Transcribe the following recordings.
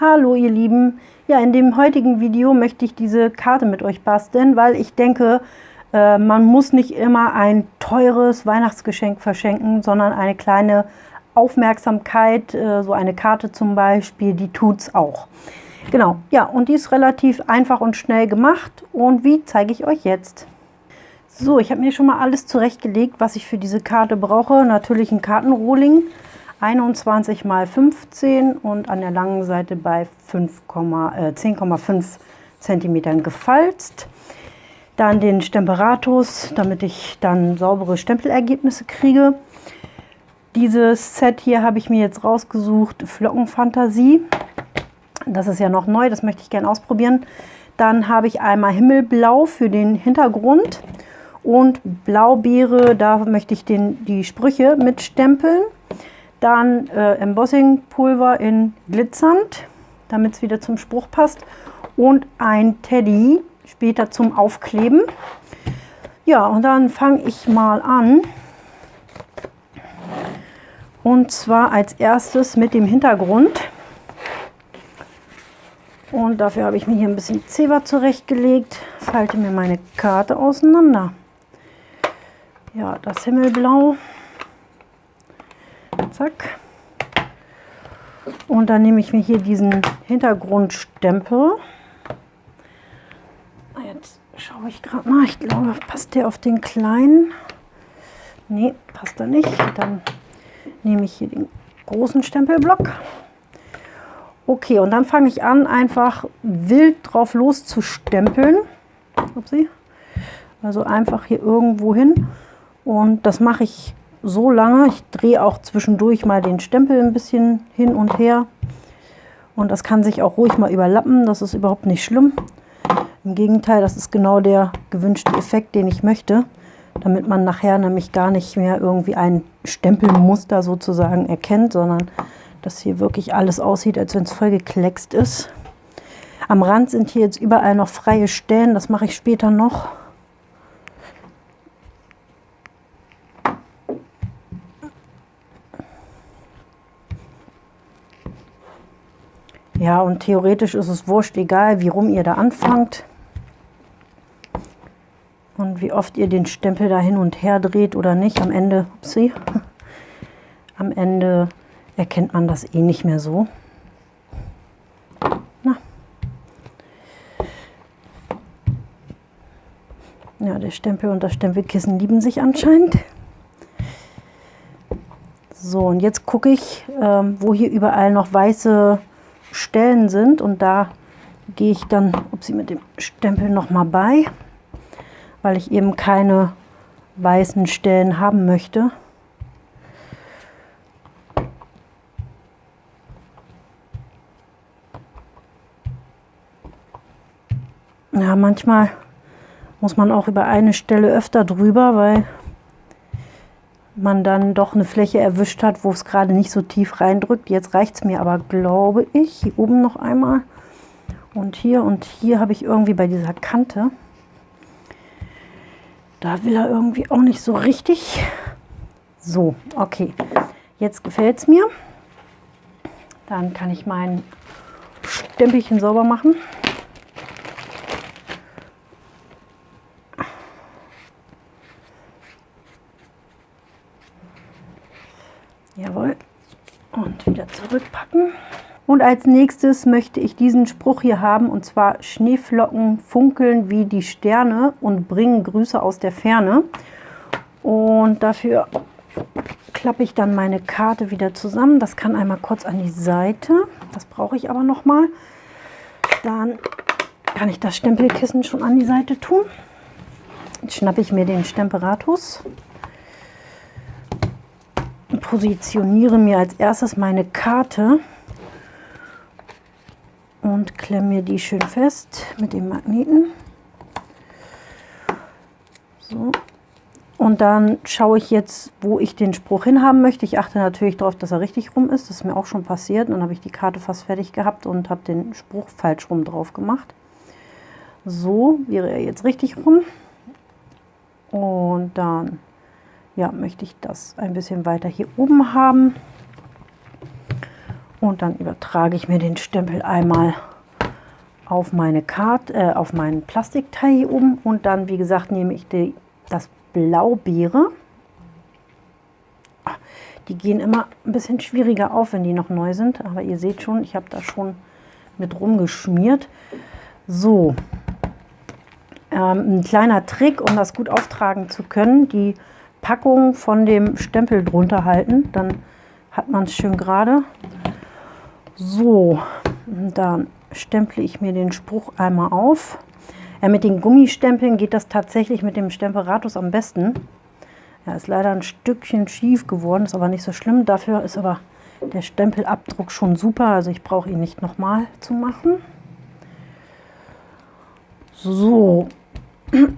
Hallo ihr Lieben, ja in dem heutigen Video möchte ich diese Karte mit euch basteln, weil ich denke, äh, man muss nicht immer ein teures Weihnachtsgeschenk verschenken, sondern eine kleine Aufmerksamkeit, äh, so eine Karte zum Beispiel, die tut's auch. Genau, ja und die ist relativ einfach und schnell gemacht und wie zeige ich euch jetzt. So, ich habe mir schon mal alles zurechtgelegt, was ich für diese Karte brauche. Natürlich ein Kartenrohling, 21 mal 15 und an der langen Seite bei 10,5 äh, cm gefalzt. Dann den Stemperatus, damit ich dann saubere Stempelergebnisse kriege. Dieses Set hier habe ich mir jetzt rausgesucht, Flockenfantasie. Das ist ja noch neu, das möchte ich gerne ausprobieren. Dann habe ich einmal Himmelblau für den Hintergrund und Blaubeere, da möchte ich den, die Sprüche mitstempeln. Dann äh, Embossing-Pulver in glitzernd, damit es wieder zum Spruch passt. Und ein Teddy später zum Aufkleben. Ja, und dann fange ich mal an. Und zwar als erstes mit dem Hintergrund. Und dafür habe ich mir hier ein bisschen Zewa zurechtgelegt. Falte mir meine Karte auseinander. Ja, das Himmelblau zack. Und dann nehme ich mir hier diesen Hintergrundstempel. Jetzt schaue ich gerade mal, ich glaube, passt der auf den kleinen? Ne, passt er nicht. Dann nehme ich hier den großen Stempelblock. Okay, und dann fange ich an, einfach wild drauf loszustempeln. Upsi. Also einfach hier irgendwo hin. Und das mache ich so lange. Ich drehe auch zwischendurch mal den Stempel ein bisschen hin und her. Und das kann sich auch ruhig mal überlappen. Das ist überhaupt nicht schlimm. Im Gegenteil, das ist genau der gewünschte Effekt, den ich möchte. Damit man nachher nämlich gar nicht mehr irgendwie ein Stempelmuster sozusagen erkennt, sondern dass hier wirklich alles aussieht, als wenn es voll gekleckst ist. Am Rand sind hier jetzt überall noch freie Stellen. Das mache ich später noch. Ja, und theoretisch ist es wurscht, egal wie rum ihr da anfangt. Und wie oft ihr den Stempel da hin und her dreht oder nicht. Am Ende, upsie, am Ende erkennt man das eh nicht mehr so. Na. Ja, der Stempel und das Stempelkissen lieben sich anscheinend. So, und jetzt gucke ich, ähm, wo hier überall noch weiße Stellen sind und da gehe ich dann, ob sie mit dem Stempel noch mal bei, weil ich eben keine weißen Stellen haben möchte. Ja, manchmal muss man auch über eine Stelle öfter drüber, weil man dann doch eine Fläche erwischt hat, wo es gerade nicht so tief reindrückt. Jetzt reicht es mir aber, glaube ich, hier oben noch einmal und hier und hier habe ich irgendwie bei dieser Kante, da will er irgendwie auch nicht so richtig. So, okay, jetzt gefällt es mir. Dann kann ich mein Stempelchen sauber machen. Jawohl. Und wieder zurückpacken. Und als nächstes möchte ich diesen Spruch hier haben, und zwar Schneeflocken funkeln wie die Sterne und bringen Grüße aus der Ferne. Und dafür klappe ich dann meine Karte wieder zusammen. Das kann einmal kurz an die Seite. Das brauche ich aber noch mal. Dann kann ich das Stempelkissen schon an die Seite tun. Jetzt schnappe ich mir den Stemperatus positioniere mir als erstes meine Karte und klemme mir die schön fest mit dem Magneten. So. Und dann schaue ich jetzt, wo ich den Spruch hinhaben möchte. Ich achte natürlich darauf, dass er richtig rum ist. Das ist mir auch schon passiert. Und dann habe ich die Karte fast fertig gehabt und habe den Spruch falsch rum drauf gemacht. So wäre er jetzt richtig rum. Und dann ja, möchte ich das ein bisschen weiter hier oben haben. Und dann übertrage ich mir den Stempel einmal auf meine Karte, äh, auf meinen Plastikteil hier oben und dann, wie gesagt, nehme ich die, das Blaubeere. Die gehen immer ein bisschen schwieriger auf, wenn die noch neu sind, aber ihr seht schon, ich habe da schon mit rumgeschmiert. So, ähm, ein kleiner Trick, um das gut auftragen zu können, die Packung von dem Stempel drunter halten, dann hat man es schön gerade. So, dann stemple ich mir den Spruch einmal auf. Ja, mit den Gummistempeln geht das tatsächlich mit dem Stemperatus am besten. Ja, ist leider ein Stückchen schief geworden, ist aber nicht so schlimm. Dafür ist aber der Stempelabdruck schon super, also ich brauche ihn nicht nochmal zu machen. So.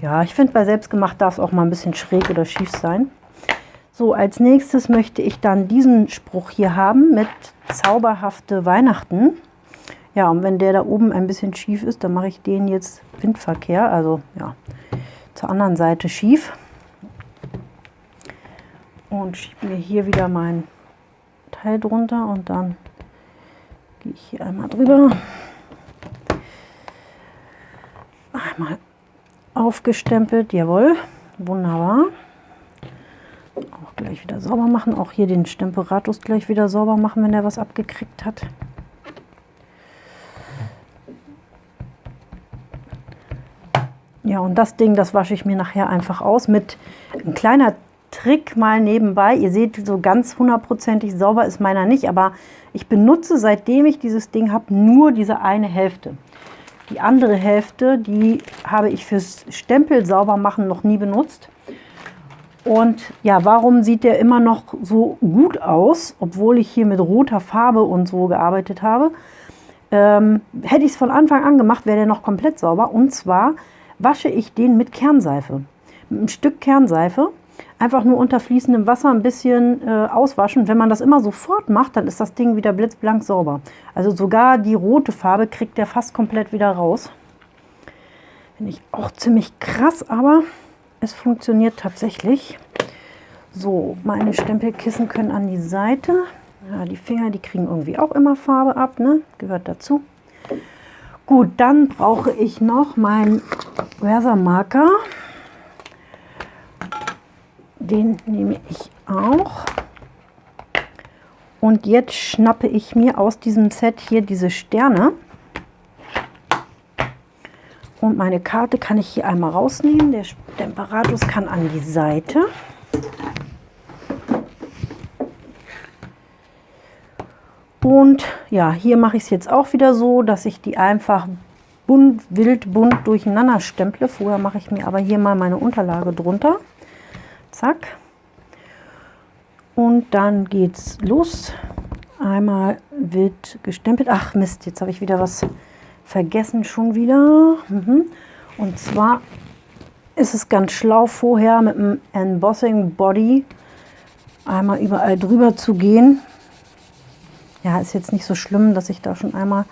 Ja, ich finde bei selbstgemacht darf es auch mal ein bisschen schräg oder schief sein. So, als nächstes möchte ich dann diesen Spruch hier haben mit zauberhafte Weihnachten. Ja, und wenn der da oben ein bisschen schief ist, dann mache ich den jetzt Windverkehr, also ja, zur anderen Seite schief. Und schiebe mir hier wieder mein Teil drunter und dann gehe ich hier einmal drüber. Einmal aufgestempelt, jawohl, wunderbar gleich wieder sauber machen. Auch hier den Stemperatus gleich wieder sauber machen, wenn er was abgekriegt hat. Ja, und das Ding, das wasche ich mir nachher einfach aus mit einem kleiner Trick mal nebenbei. Ihr seht, so ganz hundertprozentig sauber ist meiner nicht, aber ich benutze, seitdem ich dieses Ding habe, nur diese eine Hälfte. Die andere Hälfte, die habe ich fürs Stempel sauber machen noch nie benutzt. Und ja, warum sieht der immer noch so gut aus, obwohl ich hier mit roter Farbe und so gearbeitet habe? Ähm, hätte ich es von Anfang an gemacht, wäre der noch komplett sauber. Und zwar wasche ich den mit Kernseife. Mit einem Stück Kernseife. Einfach nur unter fließendem Wasser ein bisschen äh, auswaschen. Wenn man das immer sofort macht, dann ist das Ding wieder blitzblank sauber. Also sogar die rote Farbe kriegt der fast komplett wieder raus. Finde ich auch ziemlich krass, aber es funktioniert tatsächlich. So, meine Stempelkissen können an die Seite. Ja, die Finger, die kriegen irgendwie auch immer Farbe ab, ne? Gehört dazu. Gut, dann brauche ich noch meinen Versamarker. Den nehme ich auch. Und jetzt schnappe ich mir aus diesem Set hier diese Sterne. Und meine Karte kann ich hier einmal rausnehmen. Der Stemperatus kann an die Seite. Und ja, hier mache ich es jetzt auch wieder so, dass ich die einfach bunt, wild bunt durcheinander stemple. Vorher mache ich mir aber hier mal meine Unterlage drunter. Zack. Und dann geht's los. Einmal wild gestempelt. Ach Mist, jetzt habe ich wieder was vergessen schon wieder. Mhm. Und zwar ist es ganz schlau vorher mit dem Embossing Body einmal überall drüber zu gehen. Ja, ist jetzt nicht so schlimm, dass ich da schon einmal,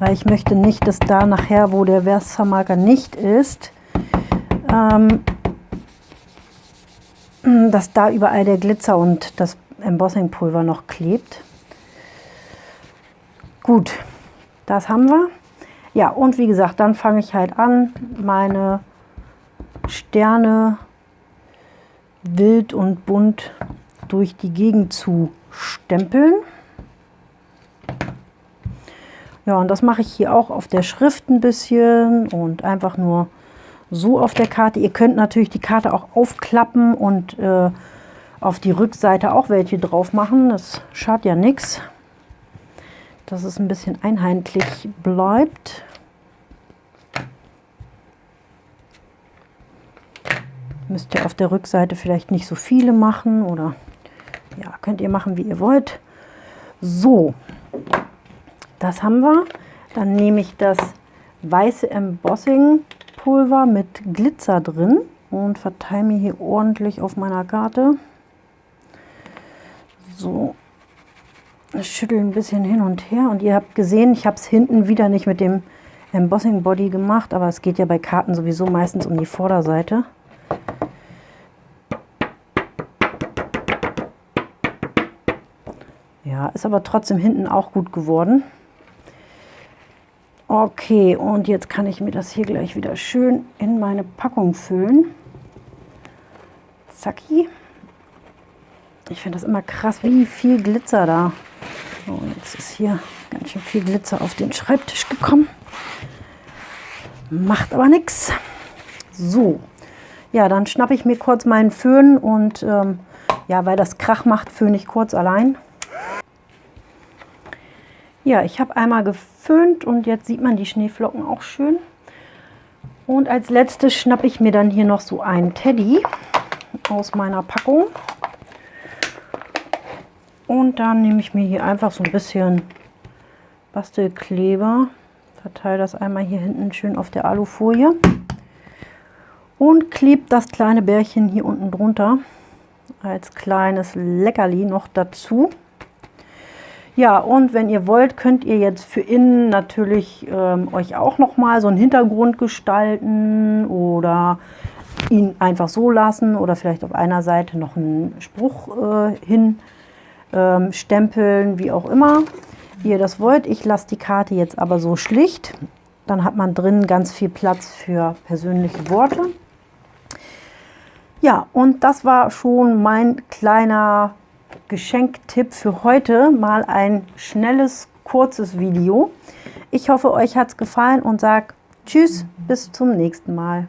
weil ich möchte nicht, dass da nachher, wo der Versamarker nicht ist, ähm, dass da überall der Glitzer und das Embossing Pulver noch klebt. Gut, das haben wir. Ja, und wie gesagt, dann fange ich halt an, meine Sterne wild und bunt durch die Gegend zu stempeln. Ja, und das mache ich hier auch auf der Schrift ein bisschen und einfach nur so auf der Karte. Ihr könnt natürlich die Karte auch aufklappen und äh, auf die Rückseite auch welche drauf machen. Das schadet ja nichts dass es ein bisschen einheitlich bleibt. Müsst ihr auf der Rückseite vielleicht nicht so viele machen oder ja, könnt ihr machen, wie ihr wollt. So, das haben wir. Dann nehme ich das weiße Embossing Pulver mit Glitzer drin und verteile mir hier ordentlich auf meiner Karte. So, schüttel ein bisschen hin und her und ihr habt gesehen, ich habe es hinten wieder nicht mit dem Embossing Body gemacht, aber es geht ja bei Karten sowieso meistens um die Vorderseite. ist aber trotzdem hinten auch gut geworden. Okay, und jetzt kann ich mir das hier gleich wieder schön in meine Packung füllen. Zacki. Ich finde das immer krass, wie viel Glitzer da. Oh, jetzt ist hier ganz schön viel Glitzer auf den Schreibtisch gekommen. Macht aber nichts. So, ja, dann schnappe ich mir kurz meinen Föhn und ähm, ja, weil das Krach macht, föhne ich kurz allein. Ja, ich habe einmal geföhnt und jetzt sieht man die Schneeflocken auch schön. Und als letztes schnappe ich mir dann hier noch so einen Teddy aus meiner Packung. Und dann nehme ich mir hier einfach so ein bisschen Bastelkleber, verteile das einmal hier hinten schön auf der Alufolie und klebe das kleine Bärchen hier unten drunter als kleines Leckerli noch dazu. Ja, und wenn ihr wollt, könnt ihr jetzt für innen natürlich ähm, euch auch noch mal so einen Hintergrund gestalten oder ihn einfach so lassen oder vielleicht auf einer Seite noch einen Spruch äh, hin ähm, stempeln, wie auch immer, wie ihr das wollt. Ich lasse die Karte jetzt aber so schlicht. Dann hat man drin ganz viel Platz für persönliche Worte. Ja, und das war schon mein kleiner Geschenktipp für heute. Mal ein schnelles, kurzes Video. Ich hoffe, euch hat es gefallen und sage Tschüss, bis zum nächsten Mal.